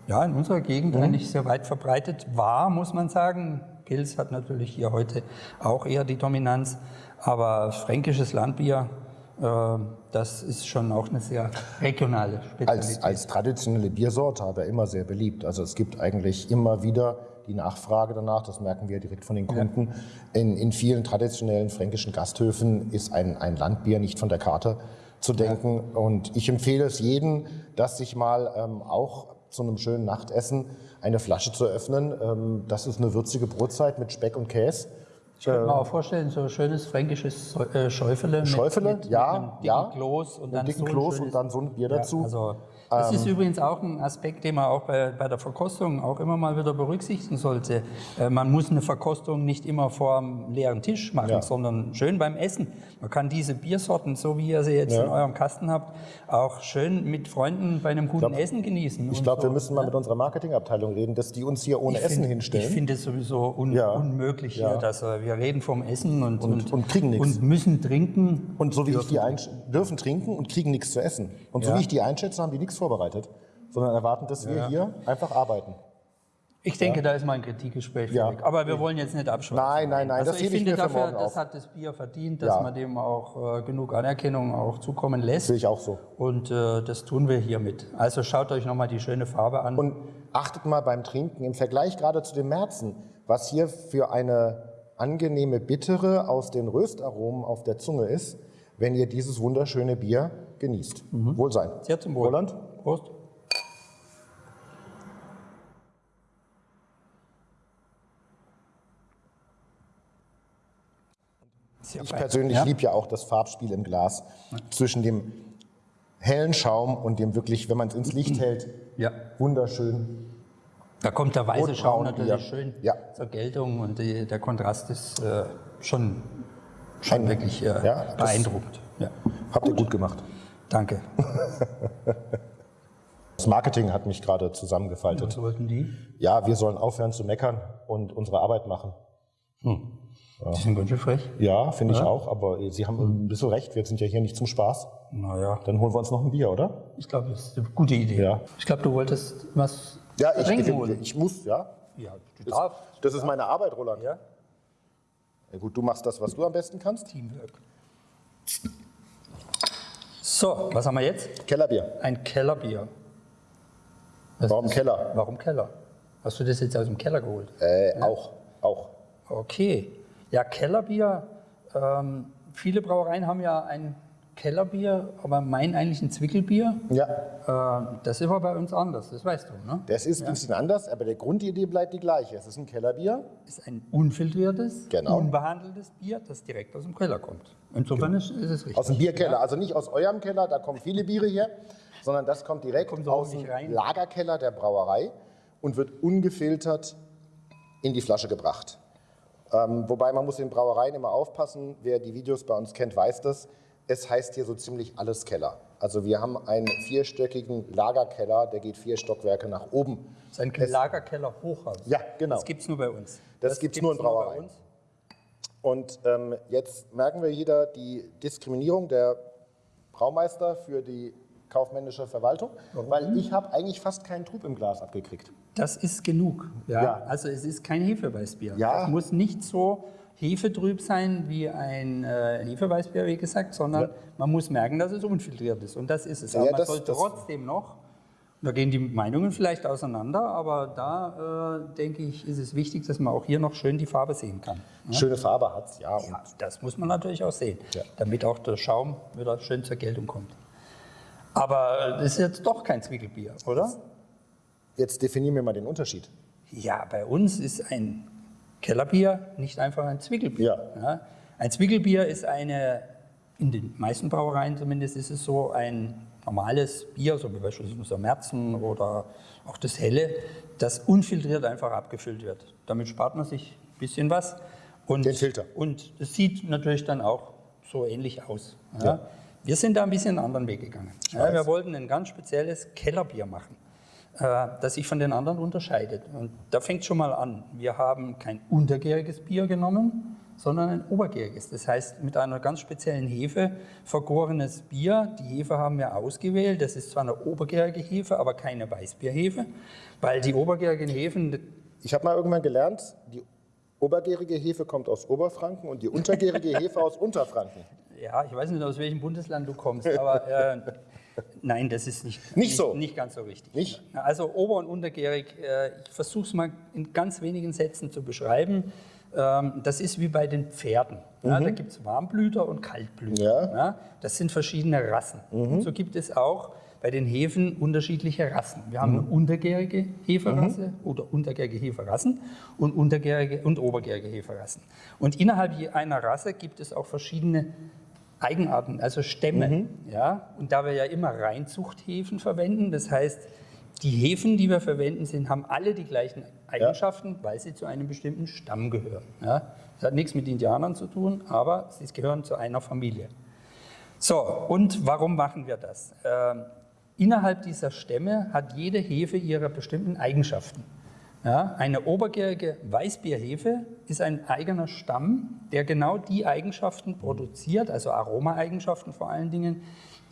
ja, in unserer Gegend eigentlich sehr weit verbreitet war, muss man sagen. Pils hat natürlich hier heute auch eher die Dominanz, aber fränkisches Landbier, äh, das ist schon auch eine sehr regionale Spezialität.
als, als traditionelle Biersorte aber immer sehr beliebt. Also es gibt eigentlich immer wieder die Nachfrage danach, das merken wir direkt von den Kunden. In, in vielen traditionellen fränkischen Gasthöfen ist ein, ein Landbier nicht von der Karte zu denken. Und ich empfehle es jedem, dass sich mal ähm, auch zu einem schönen Nachtessen eine Flasche zu öffnen. Ähm, das ist eine würzige Brotzeit mit Speck und Käse.
Ich könnte mir auch vorstellen, so ein schönes fränkisches Säu- äh, Schäufele. mit-
Schäufele,
mit,
ja,
mit einem dicken
ja.
Kloß und dann
dicken
so ein
Kloß und dann so ein Bier dazu. Ähm.
Ja, also das ist übrigens auch ein Aspekt, den man auch bei, bei der Verkostung auch immer mal wieder berücksichtigen sollte. Äh, man muss eine Verkostung nicht immer vor einem leeren Tisch machen,
Ja.
sondern schön beim Essen. Man kann diese Biersorten, so wie ihr sie jetzt
Ja.
in eurem Kasten habt, auch schön mit Freunden bei einem guten Essen genießen.
Ich
und
glaube,
so.
wir müssen mal mit unserer Marketingabteilung reden, dass die uns hier ohne
Ich
Essen
find-
hinstellen.
Ich finde es sowieso un
Ja.
unmöglich hier, dass äh, wir reden vom Essen und,
Und- und kriegen nichts.
und müssen trinken.
Und so wie ich die dürfen trinken und kriegen nichts zu essen. Und so
Ja.
wie ich die einschätze, haben die nichts vorbereitet, sondern erwarten, dass wir hier einfach arbeiten.
Ich denke, da ist mal ein Kritikgespräch
Ja.
fällig. Aber wir wollen jetzt nicht abschweifen.
Nein, nein, nein,
Also
das
ich
ich
finde
für
dafür, das
auf.
hat das Bier verdient, dass
Ja.
man dem auch äh, genug Anerkennung auch zukommen lässt.
Sehe ich auch so.
Und äh, das tun wir hiermit. Also schaut euch nochmal die schöne Farbe an.
Und achtet mal beim Trinken im Vergleich gerade zu dem Märzen, was hier für eine angenehme Bittere aus den Röstaromen auf der Zunge ist, wenn ihr dieses wunderschöne Bier genießt. Wohlsein.
Mhm. Sehr zum Wohl.
Roland?
Prost.
Ich persönlich
Ja?
liebe ja auch das Farbspiel im Glas zwischen dem hellen Schaum und dem wirklich, wenn man es ins Licht hält,
Ja.
wunderschön.
Da kommt der weiße Schaum natürlich schön zur Geltung und die, der Kontrast ist äh, schon, schon
Ein-
wirklich äh, beeindruckend.
Habt ihr gut gemacht.
Danke. (laughs)
Das Marketing hat mich gerade zusammengefaltet.
Was wollten die?
Ja, wir sollen aufhören zu meckern und unsere Arbeit machen.
Die sind ganz schön frech.
Ja, finde ich auch, aber Sie haben ein bisschen recht, wir sind ja hier nicht zum Spaß.
Naja,
Dann holen wir uns noch ein Bier, oder?
ich glaube, das ist eine gute Idee.
Ja.
Ich glaube, du wolltest was
Ja, ich,
trinken
ich,
holen.
ich muss, ja.
Ja, du darfst.
Das ist meine Arbeit, Roland.
Ja?
Ja, gut, du machst das, was du am besten kannst.
Teamwork. So, was haben wir jetzt?
Kellerbier.
Ein Kellerbier. Was
Warum
ist-
Keller?
Warum Keller? Hast du das jetzt aus dem Keller geholt?
Äh, Auch, auch.
Okay. Ja, Kellerbier. Ähm, viele Brauereien haben ja ein Kellerbier, aber meinen eigentlich ein Zwickelbier.
Ja,
Äh, das ist aber bei uns anders, das weißt du, ne?
das ist ein bisschen anders, aber der Grundidee bleibt die gleiche. Es ist ein Kellerbier.
ist ein unfiltriertes,
Genau.
unbehandeltes Bier, das direkt aus dem Keller kommt. Insofern ist, ist es richtig.
Aus dem Bierkeller, also nicht aus eurem Keller, da kommen viele Biere her, sondern das kommt direkt
Kommt
aus dem
rein.
Lagerkeller der Brauerei und wird ungefiltert in die Flasche gebracht. Ähm, wobei man muss in Brauereien immer aufpassen, wer die Videos bei uns kennt, weiß das. Es heißt hier so ziemlich alles Keller. Also wir haben einen vierstöckigen Lagerkeller, der geht vier Stockwerke nach oben.
Das ist ein Lagerkeller Hochhaus.
Ja, genau.
Das gibt es nur bei uns.
Das gibt's nur in Brauereien. Und ähm, jetzt merken wir wieder die Diskriminierung der Braumeister für die kaufmännische Verwaltung, weil ich habe eigentlich fast keinen Trub im Glas abgekriegt.
Das ist genug. Ja.
Ja.
Also es ist kein Hefeweißbier.
Ja.
Es muss nicht so hefetrüb sein wie ein äh, Hefeweißbier, wie gesagt, sondern
Ja.
man muss merken, dass es unfiltriert ist. Und das ist es.
Ja,
Aber man
das-
soll
das-
trotzdem noch, da gehen die Meinungen vielleicht auseinander, aber da äh, denke ich, ist es wichtig, dass man auch hier noch schön die Farbe sehen kann.
Schöne Farbe hat es, ja. Und
Ja, das muss man natürlich auch sehen,
Ja.
damit auch der Schaum wieder schön zur Geltung kommt. Aber das ist jetzt doch kein Zwickelbier, oder?
jetzt definieren wir mal den Unterschied.
Ja, bei uns ist ein Kellerbier nicht einfach ein Zwickelbier. Ja. Ein Zwickelbier ist eine, in den meisten Brauereien zumindest, ist es so ein normales Bier, so wie beispielsweise unser Merzen oder auch das Helle, das unfiltriert einfach abgefüllt wird. Damit spart man sich ein bisschen was. Und,
Den Filter.
Und es sieht natürlich dann auch so ähnlich aus. Ja.
Ja.
Wir sind da ein bisschen einen anderen Weg gegangen. Ja, wir wollten ein ganz spezielles Kellerbier machen das sich von den anderen unterscheidet. Und da fängt schon mal an. Wir haben kein untergäriges Bier genommen, sondern ein obergäriges. Das heißt, mit einer ganz speziellen Hefe vergorenes Bier. Die Hefe haben wir ausgewählt. Das ist zwar eine obergärige Hefe, aber keine Weißbierhefe, weil die obergärigen Hefen,
Ich habe mal irgendwann gelernt, die obergärige Hefe kommt aus Oberfranken und die untergärige Hefe aus Unterfranken. (laughs)
ja, ich weiß nicht, aus welchem Bundesland du kommst, aber äh, nein, das ist nicht,
Nicht so.
nicht ganz so richtig.
Nicht?
Also ober- und untergärig, äh, ich versuche es mal in ganz wenigen Sätzen zu beschreiben. Ähm, Das ist wie bei den Pferden. Ja, da gibt es Warmblüter und Kaltblüter.
Mhm. Ja.
das sind verschiedene Rassen. Und so gibt es auch bei den Hefen unterschiedliche Rassen. Wir haben
Mhm.
eine untergärige Heferasse oder untergärige Heferassen und untergärige und obergärige Heferassen. Und innerhalb einer Rasse gibt es auch verschiedene Eigenarten, also Stämme.
Mhm.
Ja? Und da wir ja immer Reinzuchthefen verwenden, das heißt, die Hefen, die wir verwenden, sind, haben alle die gleichen Eigenschaften, weil sie zu einem bestimmten Stamm gehören. Ja? Das hat nichts mit Indianern zu tun, aber sie gehören zu einer Familie. So, und warum machen wir das? Ähm, innerhalb dieser Stämme hat jede Hefe ihre bestimmten Eigenschaften. Ja, eine obergärige Weißbierhefe ist ein eigener Stamm, der genau die Eigenschaften produziert, also Aromaeigenschaften vor allen Dingen,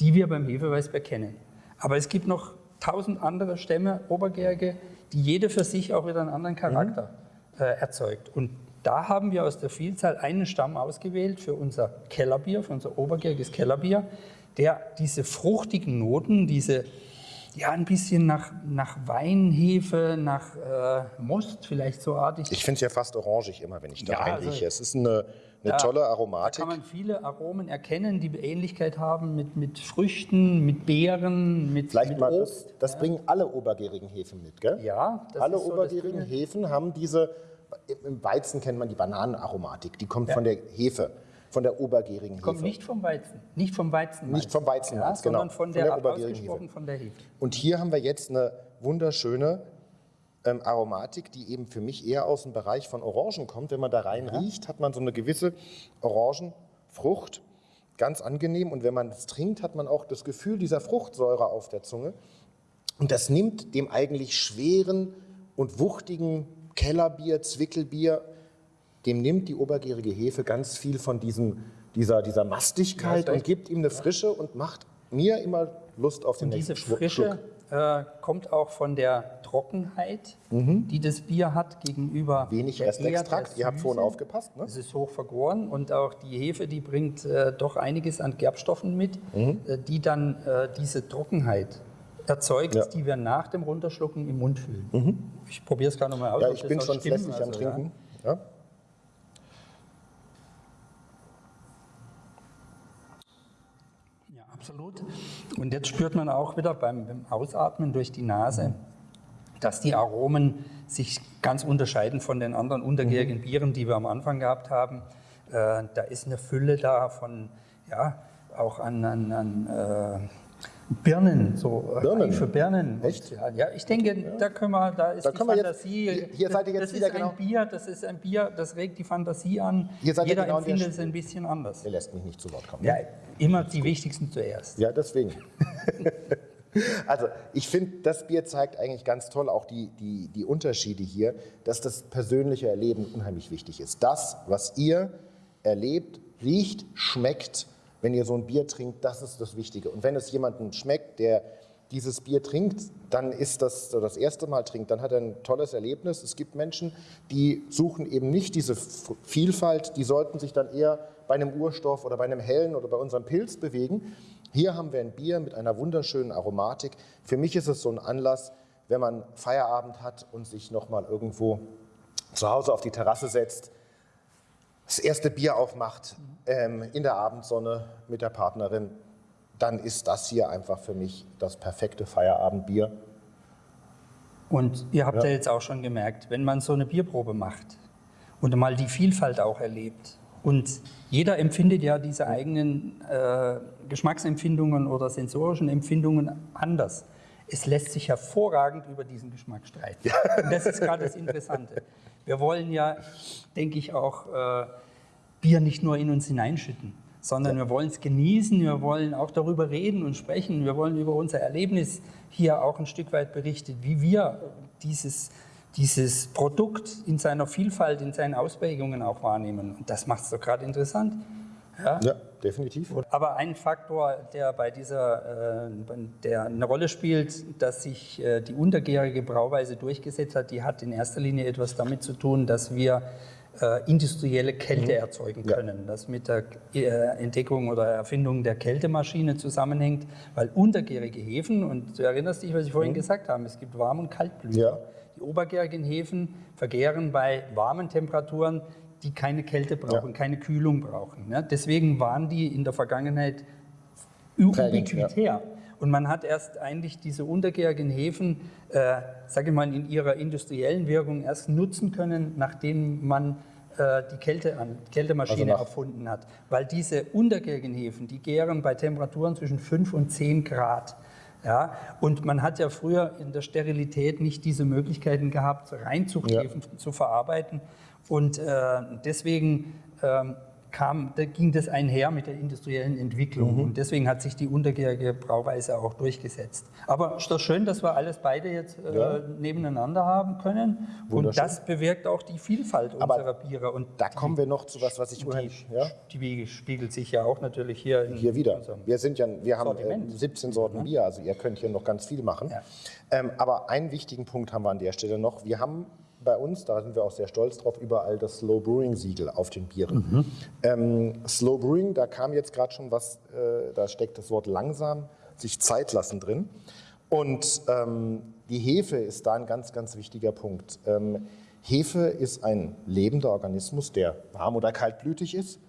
die wir beim Hefeweißbier kennen. Aber es gibt noch tausend andere Stämme, obergärige, die jede für sich auch wieder einen anderen Charakter äh, erzeugt. Und da haben wir aus der Vielzahl einen Stamm ausgewählt für unser Kellerbier, für unser obergäriges Kellerbier, der diese fruchtigen Noten, diese ja ein bisschen nach, nach Weinhefe, nach äh, Most vielleicht so artig.
Ich finde es ja fast orangig immer, wenn ich da
Ja,
reinrieche.
also-
es ist eine, eine
Ja,
tolle
Da
Aromatik.
kann man viele Aromen erkennen, die Ähnlichkeit haben mit, mit Früchten, mit Beeren, mit,
Vielleicht
mit
mal, das,
Obst.
das bringen alle obergärigen Hefen mit, gell?
Ja, das
alle
ist so das
obergärigen. Hefen haben diese, im Weizen kennt man die Bananenaromatik, die kommt von der Hefe, von der obergärigen
Kommt
Hefe.
nicht vom Weizen, nicht vom Weizenmalz.
Nicht vom Weizenmalz,
ja,
genau.
sondern von
Von
der,
der obergärigen Hefe.
von der Hefe.
Und hier haben wir jetzt eine wunderschöne ähm, Aromatik, die eben für mich eher aus dem Bereich von Orangen kommt. Wenn man da rein riecht, hat man so eine gewisse Orangenfrucht, ganz angenehm. Und wenn man es trinkt, hat man auch das Gefühl dieser Fruchtsäure auf der Zunge. Und das nimmt dem eigentlich schweren und wuchtigen Kellerbier, Zwickelbier, dem nimmt die obergärige Hefe ganz viel von diesem, dieser, dieser Mastigkeit
Ja,
und gibt ihm eine Frische und macht mir immer Lust auf den
Und diese
nächsten Schluck.
Frische äh, kommt auch von der Trockenheit, die das Bier hat gegenüber
Wenig Restextrakt. Ihr habt vorhin aufgepasst, ne?
Es ist hoch vergoren und auch die Hefe, die bringt äh, doch einiges an Gerbstoffen mit,
Mhm.
äh, die dann äh, diese Trockenheit erzeugt,
Ja.
die wir nach dem Runterschlucken im Mund fühlen. Ich probiere es gerade nochmal aus.
Ja, ich bin schon flässig am
Also, ja.
Trinken. Ja.
Absolut. Und jetzt spürt man auch wieder beim, beim Ausatmen durch die Nase, dass die Aromen sich ganz unterscheiden von den anderen untergärigen
Mhm.
Bieren, die wir am Anfang gehabt haben. Äh, da ist eine Fülle da von, ja, auch an, an, an äh, Birnen, so äh,
Birnen?
reife Birnen.
Echt?
Ja, ja, ich denke, da können wir, da ist
Da
die
wir jetzt-
Fantasie.
hier- seid ihr jetzt
das
wieder
ist
genau-
ein Bier, das ist ein Bier, das regt die Fantasie an.
Hier seid ihr
Jeder
genau
empfindet es ein bisschen anders.
Der lässt mich nicht zu Wort kommen.
Ja, immer die wichtigsten zuerst.
Ja, deswegen. (laughs) also ich finde, das Bier zeigt eigentlich ganz toll auch die, die, die Unterschiede hier, dass das persönliche Erleben unheimlich wichtig ist. Das, was ihr erlebt, riecht, schmeckt, wenn ihr so ein Bier trinkt, das ist das Wichtige. Und wenn es jemandem schmeckt, der dieses Bier trinkt, dann ist das so das erste Mal trinkt, dann hat er ein tolles Erlebnis. Es gibt Menschen, die suchen eben nicht diese Vielfalt, die sollten sich dann eher bei einem Urstoff oder bei einem hellen oder bei unserem Pilz bewegen. Hier haben wir ein Bier mit einer wunderschönen Aromatik. Für mich ist es so ein Anlass, wenn man Feierabend hat und sich noch mal irgendwo zu Hause auf die Terrasse setzt, das erste Bier aufmacht ähm, in der Abendsonne mit der Partnerin, dann ist das hier einfach für mich das perfekte Feierabendbier.
Und ihr habt ja.
Ja.
jetzt auch schon gemerkt, wenn man so eine Bierprobe macht und mal die Vielfalt auch erlebt und jeder empfindet ja diese eigenen äh, Geschmacksempfindungen oder sensorischen Empfindungen anders. Es lässt sich hervorragend über diesen Geschmack streiten. Und das ist gerade das Interessante. (laughs) Wir wollen ja, denke ich, auch äh, Bier nicht nur in uns hineinschütten, sondern wir wollen es genießen, wir wollen auch darüber reden und sprechen, wir wollen über unser Erlebnis hier auch ein Stück weit berichten, wie wir dieses, dieses Produkt in seiner Vielfalt, in seinen Ausprägungen auch wahrnehmen. Und das macht es doch gerade interessant. Ja?
Ja, definitiv.
Aber ein Faktor, der bei dieser, äh, der eine Rolle spielt, dass sich äh, die untergärige Brauweise durchgesetzt hat, die hat in erster Linie etwas damit zu tun, dass wir äh, industrielle Kälte erzeugen
Ja.
können. Das mit der Entdeckung oder Erfindung der Kältemaschine zusammenhängt, weil untergärige Hefen, und du erinnerst dich, was ich vorhin gesagt habe, es gibt Warm- und Kaltblüter.
Ja.
Die obergärigen Hefen vergären bei warmen Temperaturen, die keine Kälte brauchen,
Ja.
keine Kühlung brauchen. Ne? Deswegen waren die in der Vergangenheit ubiquitär. Und man hat erst eigentlich diese untergärigen Hefen, äh, sage ich mal, in ihrer industriellen Wirkung erst nutzen können, nachdem man äh, die Kälte an, Kältemaschine
Also
erfunden hat. Weil diese untergärigen Hefen, die gären bei Temperaturen zwischen 5 und 10 Grad. Ja, und man hat ja früher in der Sterilität nicht diese Möglichkeiten gehabt, Reinzuchthefen zu verarbeiten. Und äh, deswegen ähm, kam, da ging das einher mit der industriellen Entwicklung. Und deswegen hat sich die untergärige Brauweise auch durchgesetzt. Aber ist doch schön, dass wir alles beide jetzt äh,
Ja.
nebeneinander haben können. Und das bewirkt auch die Vielfalt
Aber
unserer Biere. Und
Da
die,
kommen wir noch zu was, was ich
die,
unheimlich. Ja?
die spiegelt sich ja auch natürlich hier,
Hier wieder. Wir sind ja, wir haben äh,
Sortiment.
17 Sorten Bier, also ihr könnt hier noch ganz viel machen.
Ja.
Ähm, aber einen wichtigen Punkt haben wir an der Stelle noch. Wir haben bei uns, da sind wir auch sehr stolz drauf, überall das Slow Brewing Siegel auf den Bieren. Ähm, Slow Brewing, da kam jetzt gerade schon was, äh, da steckt das Wort langsam, sich Zeit lassen drin. Und ähm, die Hefe ist da ein ganz, ganz wichtiger Punkt. Ähm, Hefe ist ein lebender Organismus, der warm oder kaltblütig ist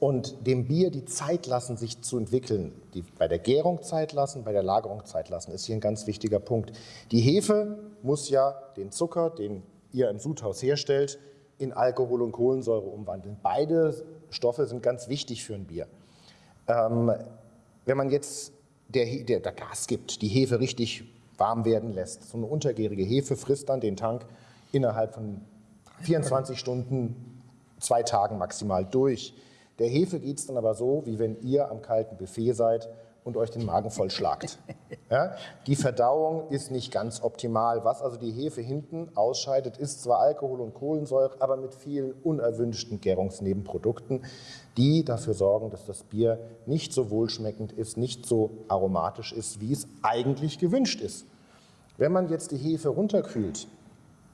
und dem Bier die Zeit lassen, sich zu entwickeln. Die, bei der Gärung Zeit lassen, bei der Lagerung Zeit lassen, ist hier ein ganz wichtiger Punkt. Die Hefe muss ja den Zucker, den ihr im Sudhaus herstellt, in Alkohol und Kohlensäure umwandeln. Beide Stoffe sind ganz wichtig für ein Bier. Ähm, wenn man jetzt der, der, der Gas gibt, die Hefe richtig warm werden lässt, so eine untergärige Hefe frisst dann den Tank innerhalb von 24 Stunden, zwei Tagen maximal durch. Der Hefe geht es dann aber so, wie wenn ihr am kalten Buffet seid und euch den Magen vollschlagt. (laughs) Ja? Die Verdauung ist nicht ganz optimal. Was also die Hefe hinten ausscheidet, ist zwar Alkohol und Kohlensäure, aber mit vielen unerwünschten Gärungsnebenprodukten, die dafür sorgen, dass das Bier nicht so wohlschmeckend ist, nicht so aromatisch ist, wie es eigentlich gewünscht ist. Wenn man jetzt die Hefe runterkühlt,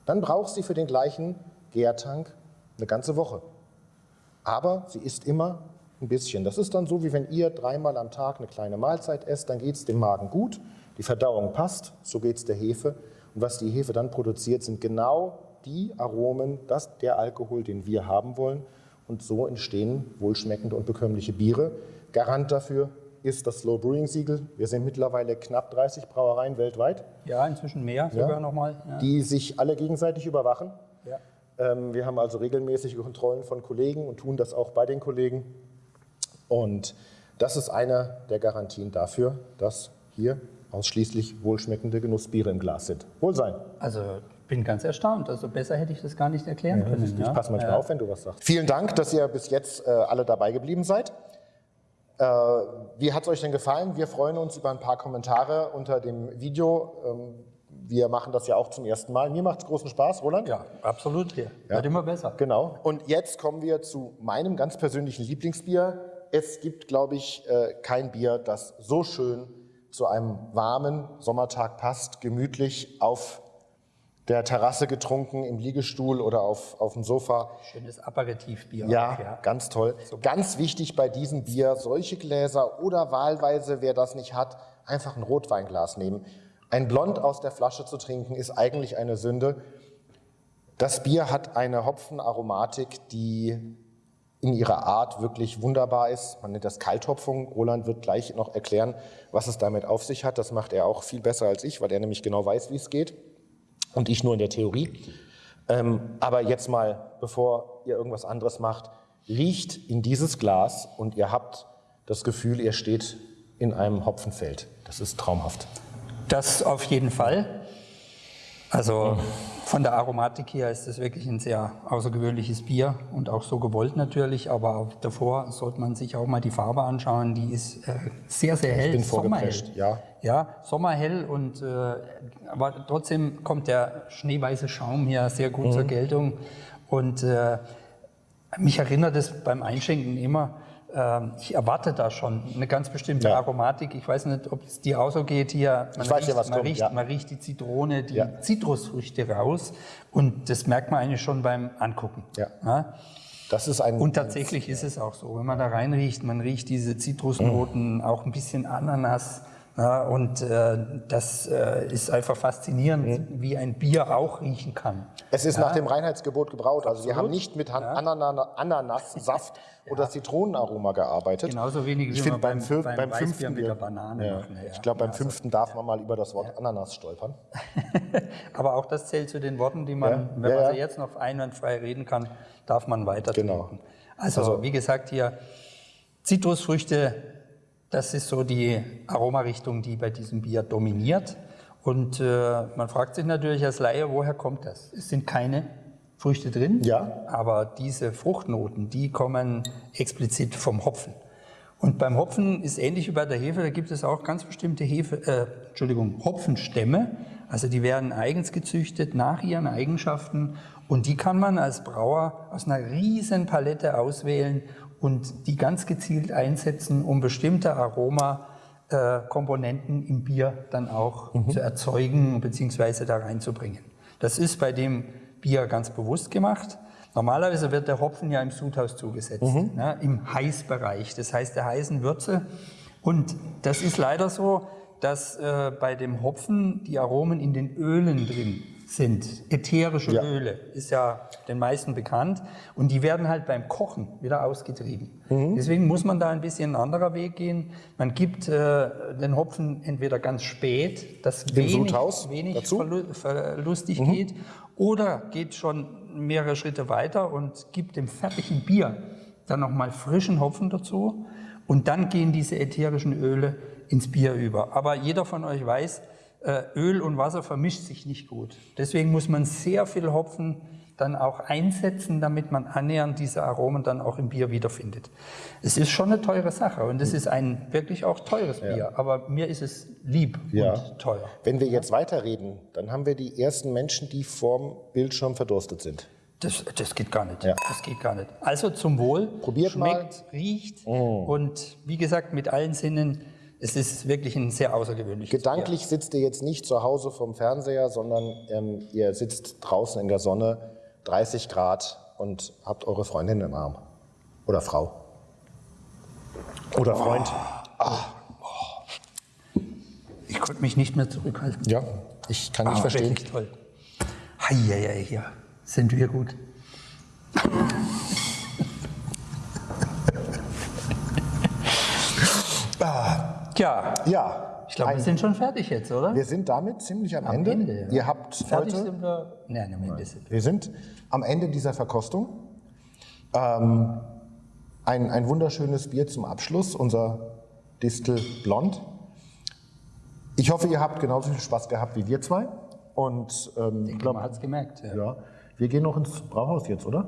dann braucht sie für den gleichen Gärtank eine ganze Woche. Aber sie isst immer ein bisschen. Das ist dann so, wie wenn ihr dreimal am Tag eine kleine Mahlzeit esst, dann geht es dem Magen gut, die Verdauung passt, so geht es der Hefe. Und was die Hefe dann produziert, sind genau die Aromen, das, der Alkohol, den wir haben wollen. Und so entstehen wohlschmeckende und bekömmliche Biere. Garant dafür ist das Slow Brewing Siegel. Wir sind mittlerweile knapp 30 Brauereien weltweit,
Ja, inzwischen mehr sogar nochmal. Ja.
die sich alle gegenseitig überwachen.
Ja.
Ähm, wir haben also regelmäßige Kontrollen von Kollegen und tun das auch bei den Kollegen. Und das ist eine der Garantien dafür, dass hier ausschließlich wohlschmeckende Genussbiere im Glas sind. Wohlsein.
Also bin ganz erstaunt. Also besser hätte ich das gar nicht erklären können.
Ich
ja.
passe manchmal
ja.
auf, wenn du was sagst. Vielen Dank, dass ihr bis jetzt äh, alle dabei geblieben seid. Äh, wie hat es euch denn gefallen? Wir freuen uns über ein paar Kommentare unter dem Video. Ähm, wir machen das ja auch zum ersten Mal. Mir macht es großen Spaß, Roland.
Ja, absolut. Hier. Wird immer besser.
Genau. Und jetzt kommen wir zu meinem ganz persönlichen Lieblingsbier. Es gibt, glaube ich, äh, kein Bier, das so schön zu einem warmen Sommertag passt, gemütlich auf der Terrasse getrunken, im Liegestuhl oder auf, auf dem Sofa.
Schönes Aperitivbier.
Ja,
ja.
ganz toll. Ganz wichtig bei diesem Bier, solche Gläser oder wahlweise, wer das nicht hat, einfach ein Rotweinglas nehmen. Ein Blond aus der Flasche zu trinken, ist eigentlich eine Sünde. Das Bier hat eine Hopfenaromatik, die in ihrer Art wirklich wunderbar ist. Man nennt das Kalthopfung. Roland wird gleich noch erklären, was es damit auf sich hat. Das macht er auch viel besser als ich, weil er nämlich genau weiß, wie es geht. Und ich nur in der Theorie. Ähm, aber jetzt mal, bevor ihr irgendwas anderes macht, riecht in dieses Glas und ihr habt das Gefühl, ihr steht in einem Hopfenfeld. Das ist traumhaft.
Das auf jeden Fall. Also von der Aromatik her ist es wirklich ein sehr außergewöhnliches Bier und auch so gewollt natürlich, aber auch davor sollte man sich auch mal die Farbe anschauen. Die ist äh, sehr, sehr hell.
bin
sommerhell.
vorgeprescht, ja.
Ja, sommerhell und äh, aber trotzdem kommt der schneeweiße Schaum hier sehr gut
Mhm.
zur Geltung und äh, mich erinnert es beim Einschenken immer, ich erwarte da schon eine ganz bestimmte
Ja.
Aromatik. Ich weiß nicht, ob es dir auch so geht hier. Man
Ich weiß ja,
riecht,
was
man
kommt,
riecht,
ja.
man riecht die Zitrone, die
Ja.
Zitrusfrüchte raus und das merkt man eigentlich schon beim Angucken.
Ja. Das ist ein.
Und tatsächlich ist es auch so, wenn man da reinriecht, man riecht diese Zitrusnoten, auch ein bisschen Ananas. Ja, und äh, das äh, ist einfach faszinierend, wie ein Bier auch riechen kann.
Es ist nach dem Reinheitsgebot gebraut. Also wir haben nicht mit Han- Anana- Ananassaft (laughs) oder Zitronenaroma gearbeitet.
Genauso wenig wie
ich
wir
finde beim,
beim- beim
fünften
mit der Banane
ja.
machen, ja.
Ich glaube, beim
Also,
fünften darf man mal über das Wort Ananas stolpern. (laughs)
Aber auch das zählt zu den Worten, die man,
Ja,
wenn
ja,
man
ja.
sie jetzt noch einwandfrei reden kann, darf man weiter
Genau.
trinken. Also, wie gesagt, hier Zitrusfrüchte, das ist so die Aromarichtung, die bei diesem Bier dominiert. Und äh, man fragt sich natürlich als Laie, woher kommt das? Es sind keine Früchte drin,
Ja.
aber diese Fruchtnoten, die kommen explizit vom Hopfen. Und beim Hopfen ist ähnlich wie bei der Hefe, da gibt es auch ganz bestimmte Hefe, äh, Entschuldigung, Hopfenstämme. Also die werden eigens gezüchtet nach ihren Eigenschaften und die kann man als Brauer aus einer riesen Palette auswählen und die ganz gezielt einsetzen, um bestimmte Aromakomponenten im Bier dann auch zu erzeugen bzw. da reinzubringen. Das ist bei dem Bier ganz bewusst gemacht. Normalerweise wird der Hopfen ja im Sudhaus zugesetzt, ne, im Heißbereich, das heißt der heißen Würze. Und das ist leider so, dass äh, bei dem Hopfen die Aromen in den Ölen drin sind. Ätherische
Ja.
Öle ist ja den meisten bekannt. Und die werden halt beim Kochen wieder ausgetrieben. Deswegen muss man da ein bisschen ein anderer Weg gehen. Man gibt äh, den Hopfen entweder ganz spät, dass wenig,
Sudhaus
wenig
dazu?
verlu verlustig geht, oder geht schon mehrere Schritte weiter und gibt dem fertigen Bier dann nochmal frischen Hopfen dazu. Und dann gehen diese ätherischen Öle ins Bier über. Aber jeder von euch weiß, Öl und Wasser vermischt sich nicht gut. Deswegen muss man sehr viel Hopfen dann auch einsetzen, damit man annähernd diese Aromen dann auch im Bier wiederfindet. Es ist schon eine teure Sache und es ist ein wirklich auch teures Bier, aber mir ist es lieb
Ja.
und teuer.
Wenn wir jetzt weiterreden, dann haben wir die ersten Menschen, die vorm Bildschirm verdurstet sind.
Das, das geht gar nicht.
Ja.
Das geht gar nicht. Also zum Wohl.
Probiert
Schmeckt, riecht und wie gesagt mit allen Sinnen. Es ist wirklich ein sehr außergewöhnliches
Gedanklich sitzt ihr jetzt nicht zu Hause vom Fernseher, sondern ähm, ihr sitzt draußen in der Sonne, 30 Grad und habt eure Freundin im Arm. Oder Frau. Oder Freund.
Bier. Ich konnte mich nicht mehr zurückhalten.
Ja, ich kann nicht
Ah,
verstehen.
Wirklich toll. Heieiei, hier sind wir gut. Tja,
Ja,
ich glaube, wir sind schon fertig jetzt, oder?
wir sind damit ziemlich am,
Am
Ende.
Ende, ja.
Ihr habt
fertig
heute
sind wir. Nein, am Ende sind wir.
Wir sind am Ende dieser Verkostung. Ähm, ein, ein wunderschönes Bier zum Abschluss, unser Distel Blond. Ich hoffe, ihr habt genauso viel Spaß gehabt wie wir zwei. Und ähm,
Ich
glaub,
glaube, man hat es gemerkt. Ja.
ja, wir gehen noch ins Brauhaus jetzt, oder?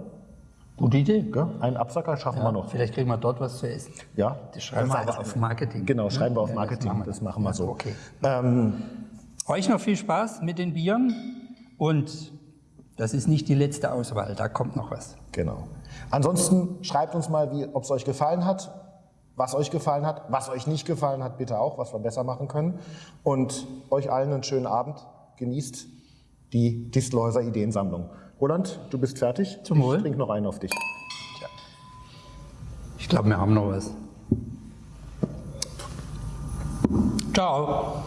Gute Idee.
Gell? Einen Absacker schaffen wir noch.
Vielleicht kriegen wir dort was zu essen.
Ja,
Das schreiben wir aber auf Marketing.
Genau, schreiben wir auf
Ja,
Marketing. Das machen wir,
Ja,
so.
Okay.
Ähm,
Euch noch viel Spaß mit den Bieren und das ist nicht die letzte Auswahl, da kommt noch was.
Genau. Ansonsten schreibt uns mal, ob es euch gefallen hat, was euch gefallen hat, was euch nicht gefallen hat, bitte auch, was wir besser machen können. Und euch allen einen schönen Abend. Genießt die Distelhäuser Ideensammlung. Roland, du bist fertig.
Zum Wohl.
Ich trinke noch einen auf dich.
Ich glaube, wir haben noch was. Ciao.